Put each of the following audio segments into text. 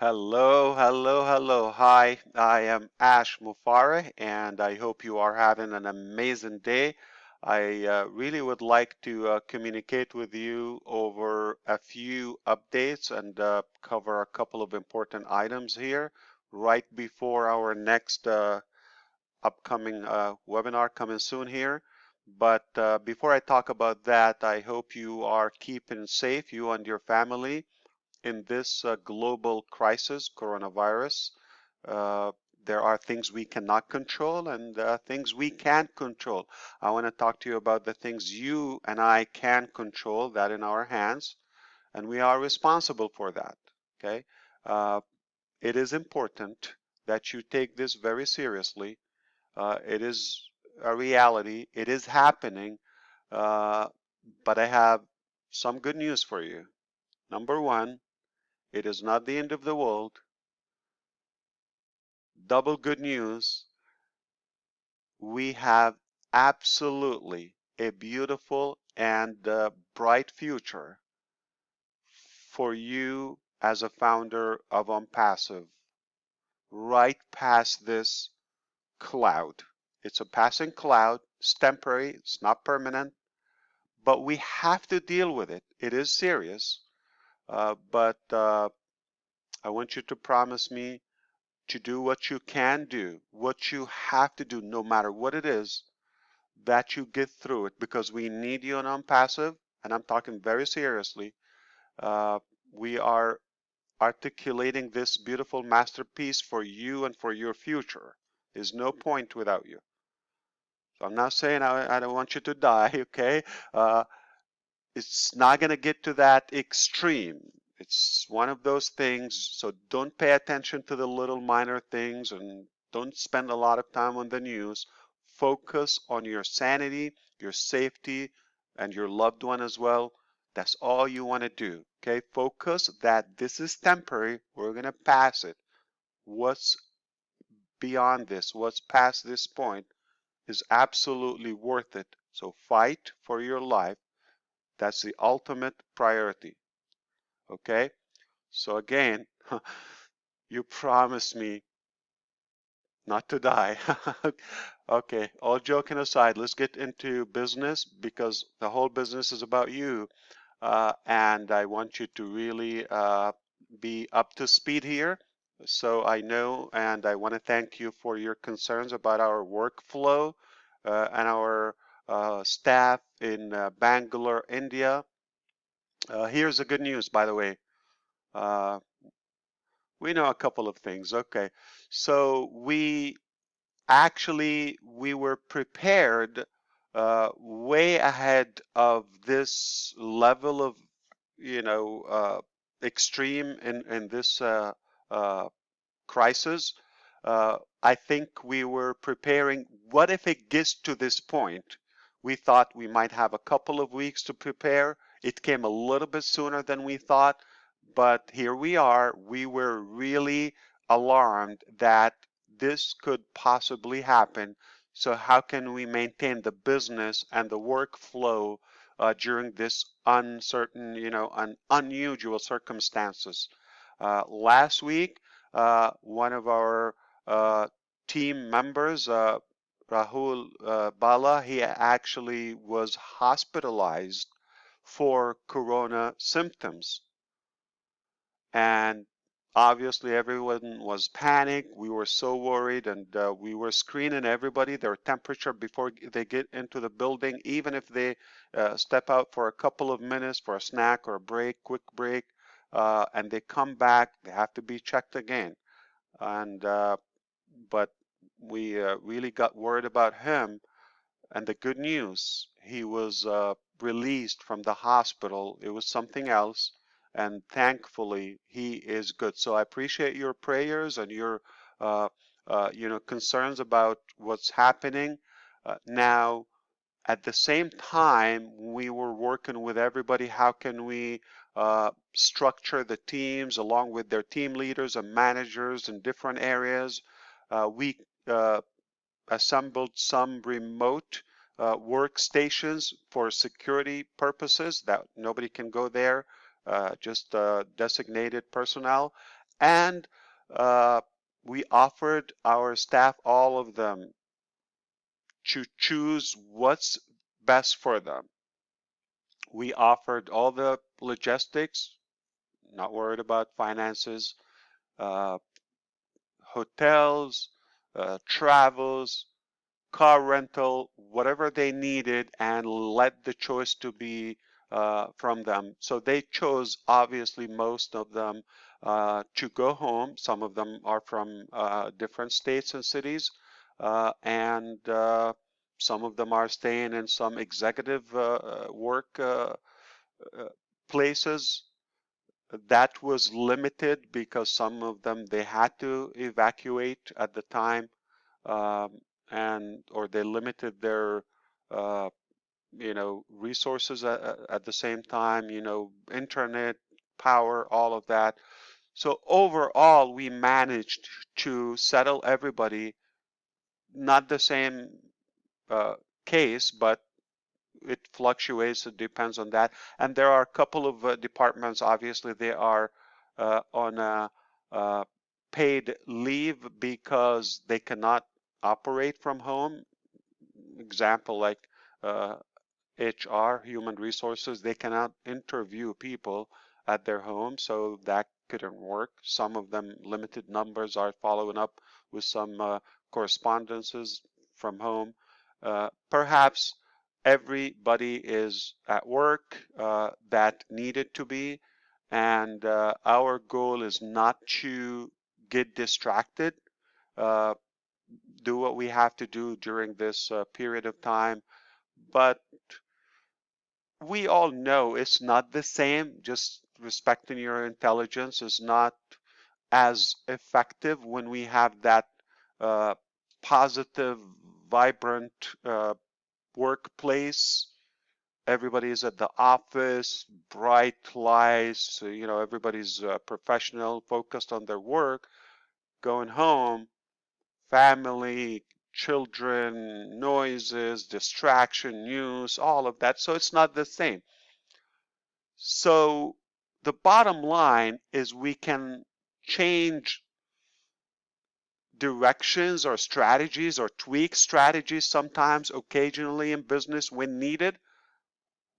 Hello, hello, hello. Hi, I am Ash Mufareh, and I hope you are having an amazing day. I uh, really would like to uh, communicate with you over a few updates and uh, cover a couple of important items here right before our next uh, upcoming uh, webinar coming soon here. But uh, before I talk about that, I hope you are keeping safe, you and your family in this uh, global crisis, coronavirus, uh, there are things we cannot control and uh, things we can control. I want to talk to you about the things you and I can control that in our hands, and we are responsible for that. Okay, uh, it is important that you take this very seriously. Uh, it is a reality. It is happening, uh, but I have some good news for you. Number one, it is not the end of the world. Double good news. We have absolutely a beautiful and uh, bright future for you as a founder of OnPassive right past this cloud. It's a passing cloud. It's temporary. It's not permanent. But we have to deal with it. It is serious. Uh, but uh, I want you to promise me to do what you can do, what you have to do, no matter what it is, that you get through it because we need you on OnPassive, and I'm talking very seriously. Uh, we are articulating this beautiful masterpiece for you and for your future. There's no point without you. So I'm not saying I, I don't want you to die, okay? Uh, it's not going to get to that extreme. It's one of those things, so don't pay attention to the little minor things and don't spend a lot of time on the news. Focus on your sanity, your safety, and your loved one as well. That's all you want to do, okay? Focus that this is temporary. We're going to pass it. What's beyond this, what's past this point, is absolutely worth it. So fight for your life that's the ultimate priority. Okay? So again, you promised me not to die. okay, all joking aside, let's get into business because the whole business is about you. Uh, and I want you to really uh, be up to speed here. So I know and I want to thank you for your concerns about our workflow uh, and our staff in uh, Bangalore, India. Uh, here's the good news, by the way. Uh, we know a couple of things. Okay, so we actually we were prepared uh, way ahead of this level of you know uh, extreme in in this uh, crisis. I think we were preparing. What if it gets to this point? We thought we might have a couple of weeks to prepare. It came a little bit sooner than we thought, but here we are. We were really alarmed that this could possibly happen. So how can we maintain the business and the workflow uh, during this uncertain, you know, un unusual circumstances? Uh, last week, uh, one of our uh, team members, uh, Rahul uh, Bala, he actually was hospitalized for corona symptoms. And obviously everyone was panicked. We were so worried and uh, we were screening everybody, their temperature before they get into the building, even if they uh, step out for a couple of minutes for a snack or a break, quick break, uh, and they come back, they have to be checked again. And uh, but we uh, really got worried about him. And the good news, he was uh, released from the hospital. It was something else. And thankfully, he is good. So I appreciate your prayers and your, uh, uh you know, concerns about what's happening. Uh, now, at the same time, we were working with everybody. How can we uh, structure the teams along with their team leaders and managers in different areas? Uh, we assembled some remote uh, workstations for security purposes that nobody can go there, uh, just uh, designated personnel. and uh, we offered our staff, all of them, to choose what's best for them. We offered all the logistics, not worried about finances, uh, hotels, uh, travels, car rental, whatever they needed, and let the choice to be uh, from them. So they chose, obviously, most of them uh, to go home. Some of them are from uh, different states and cities, uh, and uh, some of them are staying in some executive work places that was limited because some of them they had to evacuate at the time um, and or they limited their uh, you know resources at, at the same time you know internet power all of that. So overall we managed to settle everybody. Not the same uh, case but it fluctuates it depends on that and there are a couple of uh, departments obviously they are uh, on a uh, paid leave because they cannot operate from home. Example like uh, HR, human resources, they cannot interview people at their home, so that couldn't work. Some of them, limited numbers, are following up with some uh, correspondences from home. Uh, perhaps everybody is at work uh, that needed to be, and uh, our goal is not to get distracted. Uh, do what we have to do during this uh, period of time. But we all know it's not the same. Just respecting your intelligence is not as effective when we have that uh, positive, vibrant uh, workplace. Everybody's at the office, bright lights, you know, everybody's uh, professional, focused on their work. Going home, family, children, noises, distraction, news, all of that. So it's not the same. So the bottom line is we can change directions or strategies or tweak strategies sometimes occasionally in business when needed,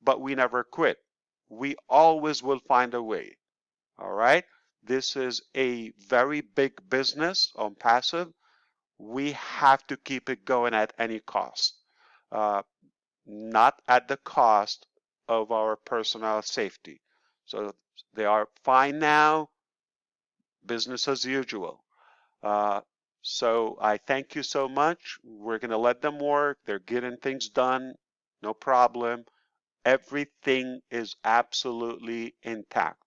but we never quit. We always will find a way. All right. This is a very big business OnPassive we have to keep it going at any cost, uh, not at the cost of our personal safety. So they are fine now, business as usual. Uh, so I thank you so much. We're going to let them work. They're getting things done, no problem. Everything is absolutely intact.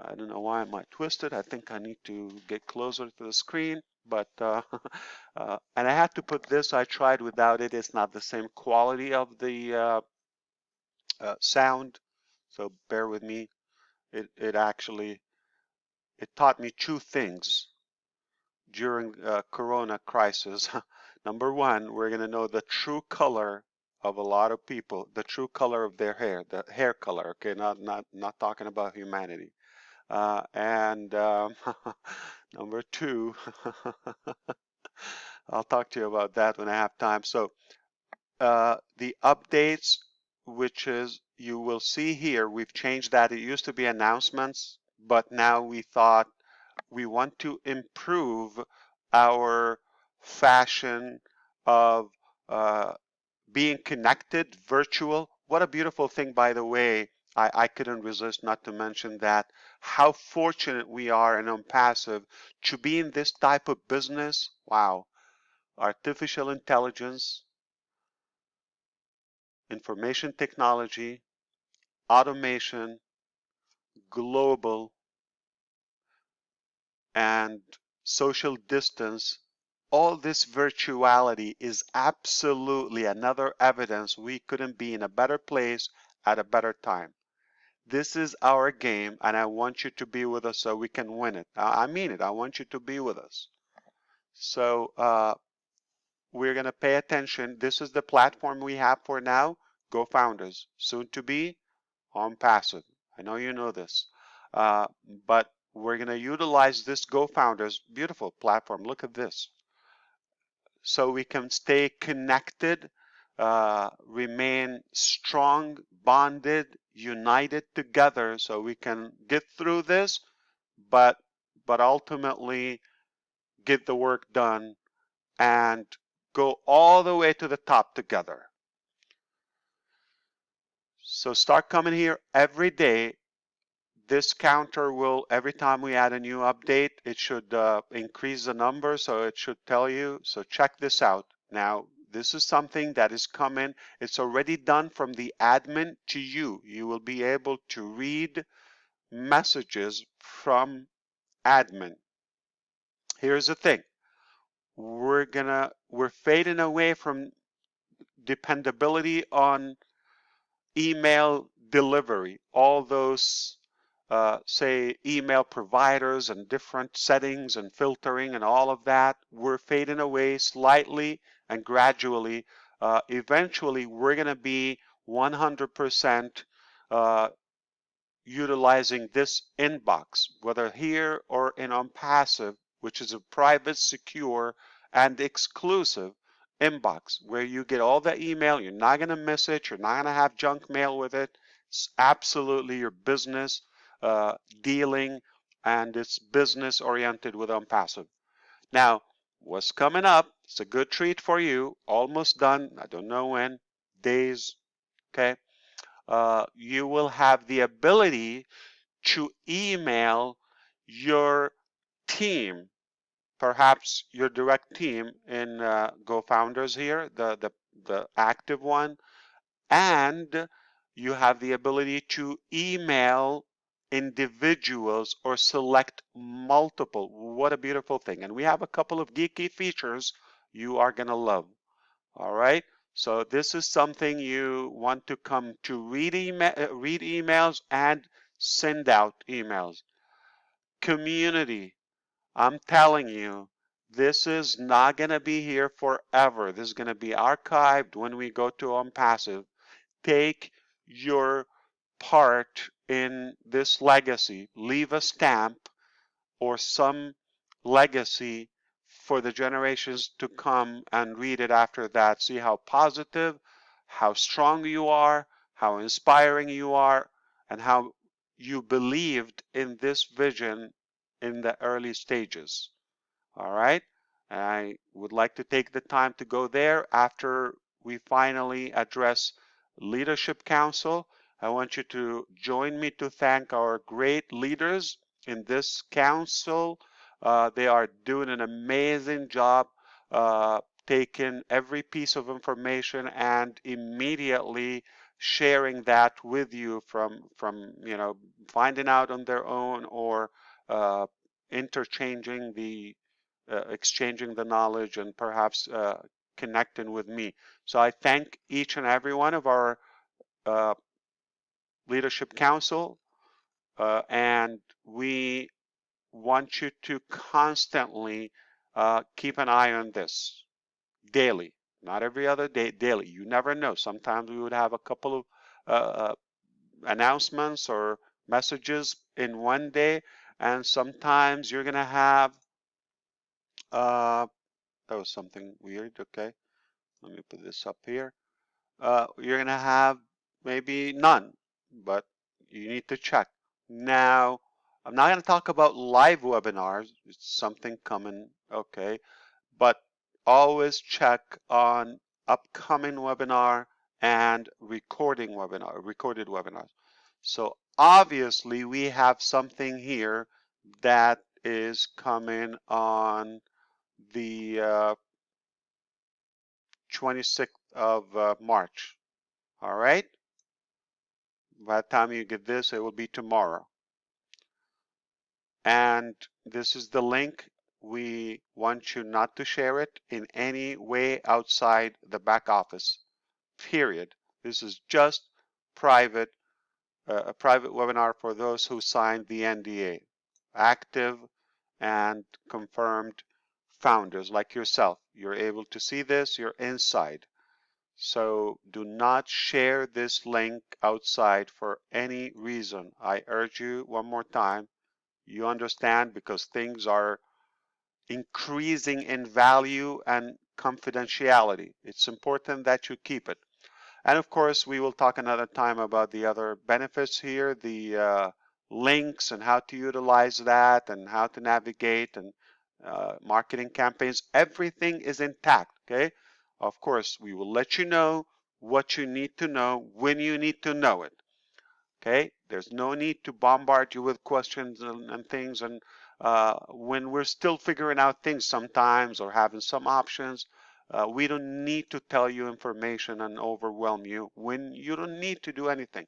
I don't know why am I twisted. I think I need to get closer to the screen but uh, uh, and I had to put this. I tried without it. It's not the same quality of the uh, uh, sound, so bear with me. It it actually it taught me two things during uh, Corona crisis. Number one, we're going to know the true color of a lot of people, the true color of their hair, the hair color. Okay, not not not talking about humanity. Uh, and um, number two, I'll talk to you about that when I have time. So uh, the updates, which is you will see here, we've changed that. It used to be announcements, but now we thought we want to improve our fashion of uh, being connected, virtual. What a beautiful thing, by the way, I, I couldn't resist not to mention that how fortunate we are in OnPassive to be in this type of business. Wow. Artificial intelligence, information technology, automation, global, and social distance all this virtuality is absolutely another evidence we couldn't be in a better place at a better time this is our game and I want you to be with us so we can win it. I mean it. I want you to be with us. So uh, we're going to pay attention. This is the platform we have for now. GoFounders, soon to be OnPassive. I know you know this. Uh, but we're going to utilize this GoFounders beautiful platform. Look at this. So we can stay connected, uh, remain strong, bonded, united together so we can get through this, but but ultimately get the work done and go all the way to the top together. So start coming here every day this counter will, every time we add a new update, it should uh, increase the number, so it should tell you. So check this out. Now, this is something that is coming. It's already done from the admin to you. You will be able to read messages from admin. Here's the thing. We're gonna, we're fading away from dependability on email delivery, all those uh, say email providers and different settings and filtering and all of that, we're fading away slightly and gradually. Uh, eventually, we're going to be 100% uh, utilizing this inbox, whether here or in OnPassive, which is a private, secure, and exclusive inbox where you get all the email. You're not going to miss it. You're not going to have junk mail with it. It's absolutely your business uh, dealing and it's business oriented with OnPassive. Now, what's coming up? It's a good treat for you. Almost done. I don't know when. Days. Okay. Uh, you will have the ability to email your team, perhaps your direct team in uh, GoFounders here, the, the, the active one, and you have the ability to email individuals or select multiple. What a beautiful thing. And we have a couple of geeky features you are going to love. All right. So this is something you want to come to read, email, read emails and send out emails. Community. I'm telling you, this is not going to be here forever. This is going to be archived when we go to OnPassive. Take your part in this legacy, leave a stamp or some legacy for the generations to come and read it after that. See how positive, how strong you are, how inspiring you are, and how you believed in this vision in the early stages. All right. I would like to take the time to go there after we finally address Leadership Council I want you to join me to thank our great leaders in this council. Uh, they are doing an amazing job uh, taking every piece of information and immediately sharing that with you from from you know finding out on their own or uh, interchanging the uh, exchanging the knowledge and perhaps uh, connecting with me. So I thank each and every one of our uh, Leadership Council, uh, and we want you to constantly uh, keep an eye on this daily, not every other day, daily. You never know. Sometimes we would have a couple of uh, uh announcements or messages in one day, and sometimes you're to have, uh, that was something weird, okay. Let me put this up here. Uh, you're to have maybe none but you need to check. Now, I'm not going to talk about live webinars. It's something coming, okay. But always check on upcoming webinar and recording webinar, recorded webinars. So obviously we have something here that is coming on the uh, 26th of uh, March. All right. By the time you get this, it will be tomorrow. And this is the link. We want you not to share it in any way outside the back office, period. This is just private, uh, a private webinar for those who signed the NDA, active and confirmed founders like yourself. You're able to see this, you're inside. So do not share this link outside for any reason. I urge you one more time, You understand because things are increasing in value and confidentiality. It's important that you keep it. And of course, we will talk another time about the other benefits here, the uh, links and how to utilize that and how to navigate and uh, marketing campaigns. Everything is intact, okay? Of course, we will let you know what you need to know when you need to know it. Okay, there's no need to bombard you with questions and, and things. And uh, when we're still figuring out things sometimes or having some options, uh, we don't need to tell you information and overwhelm you when you don't need to do anything.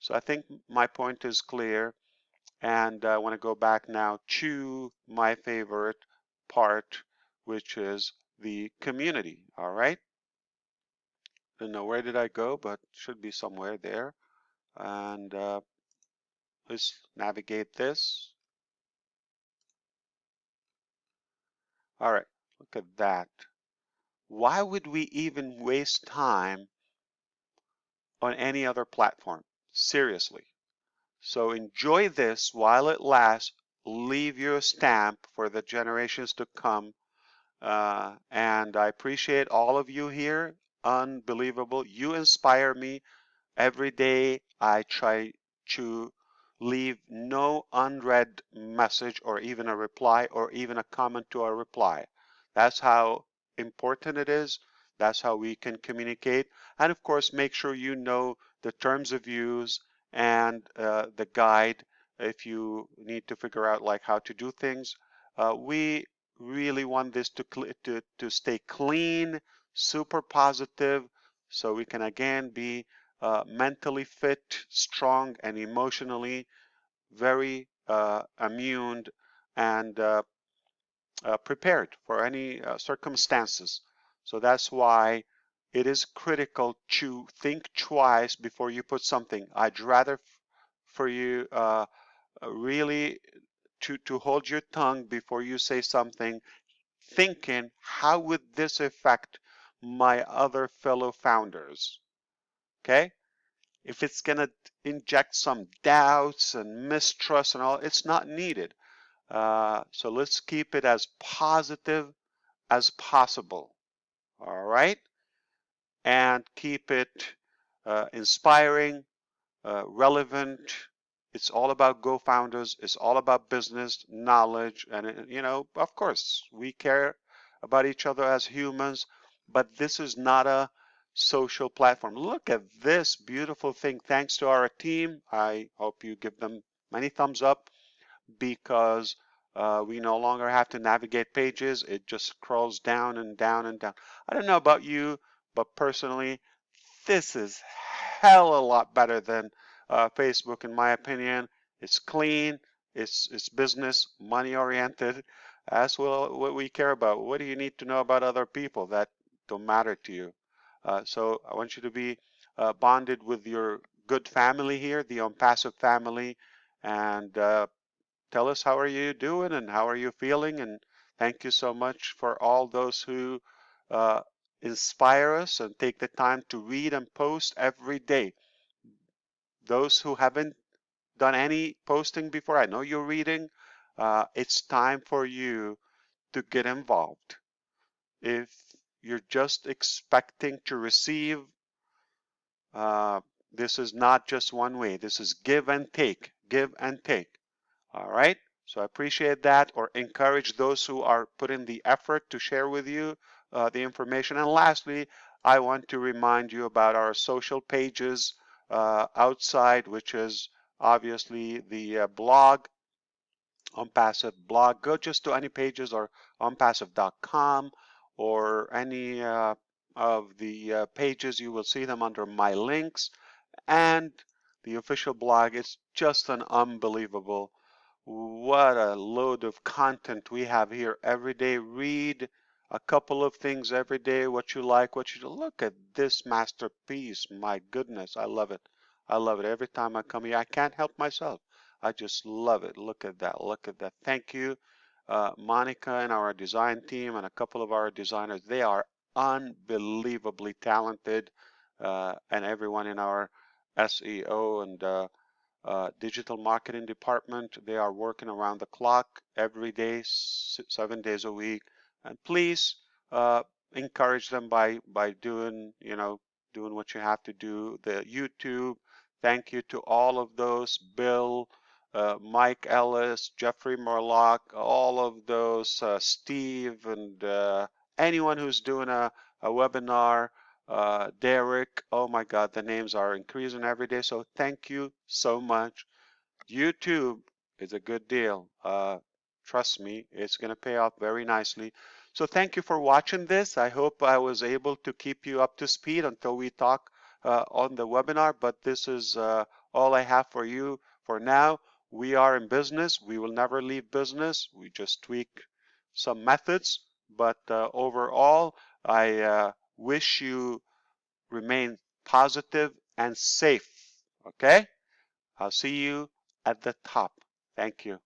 So I think my point is clear. And I want to go back now to my favorite part, which is the community. All right. I don't know where did I go, but should be somewhere there. And uh, let's navigate this. All right, look at that. Why would we even waste time on any other platform? Seriously. So enjoy this while it lasts. Leave your stamp for the generations to come. Uh, and I appreciate all of you here. Unbelievable. You inspire me. Every day I try to leave no unread message or even a reply or even a comment to a reply. That's how important it is. That's how we can communicate. And of course, make sure you know the terms of use and uh, the guide if you need to figure out like how to do things. Uh, we really want this to, to, to stay clean, super positive, so we can again be uh, mentally fit, strong, and emotionally very uh, immune and uh, uh, prepared for any uh, circumstances. So that's why it is critical to think twice before you put something. I'd rather for you uh, really to, to hold your tongue before you say something, thinking, how would this affect my other fellow founders? Okay? If it's going to inject some doubts and mistrust and all, it's not needed. Uh, so let's keep it as positive as possible. All right? And keep it uh, inspiring, uh, relevant. It's all about GoFounders. It's all about business, knowledge, and, you know, of course, we care about each other as humans, but this is not a social platform. Look at this beautiful thing. Thanks to our team. I hope you give them many thumbs up because uh, we no longer have to navigate pages. It just scrolls down and down and down. I don't know about you, but personally, this is hell a lot better than uh, Facebook in my opinion. It's clean, it's, it's business, money oriented. That's well what we care about. What do you need to know about other people that don't matter to you? Uh, so I want you to be uh, bonded with your good family here, the OnPassive family, and uh, tell us how are you doing and how are you feeling. And thank you so much for all those who uh, inspire us and take the time to read and post every day. Those who haven't done any posting before, I know you're reading. Uh, it's time for you to get involved. If you're just expecting to receive. Uh, this is not just one way. This is give and take, give and take. All right. So I appreciate that or encourage those who are putting the effort to share with you uh, the information. And lastly, I want to remind you about our social pages outside, which is obviously the uh, blog, OnPassive blog. Go just to any pages or onpassive.com or any uh, of the uh, pages, you will see them under my links and the official blog. It's just an unbelievable, what a load of content we have here every day. Read a couple of things every day, what you like, what you look at this masterpiece. My goodness, I love it. I love it. Every time I come here, I can't help myself. I just love it. Look at that. Look at that. Thank you uh, Monica and our design team and a couple of our designers. They are unbelievably talented uh, and everyone in our SEO and uh, uh, digital marketing department. They are working around the clock every day, seven days a week. And please uh, encourage them by by doing you know doing what you have to do. The YouTube. Thank you to all of those. Bill, uh, Mike Ellis, Jeffrey Morlock, all of those, uh, Steve, and uh, anyone who's doing a, a webinar uh, Derek. Oh my God, the names are increasing every day. So thank you so much. YouTube is a good deal. Uh, trust me, it's going to pay off very nicely. So thank you for watching this. I hope I was able to keep you up to speed until we talk uh, on the webinar, but this is uh, all I have for you for now. We are in business. We will never leave business. We just tweak some methods, but uh, overall, I uh, wish you remain positive and safe. Okay? I'll see you at the top. Thank you.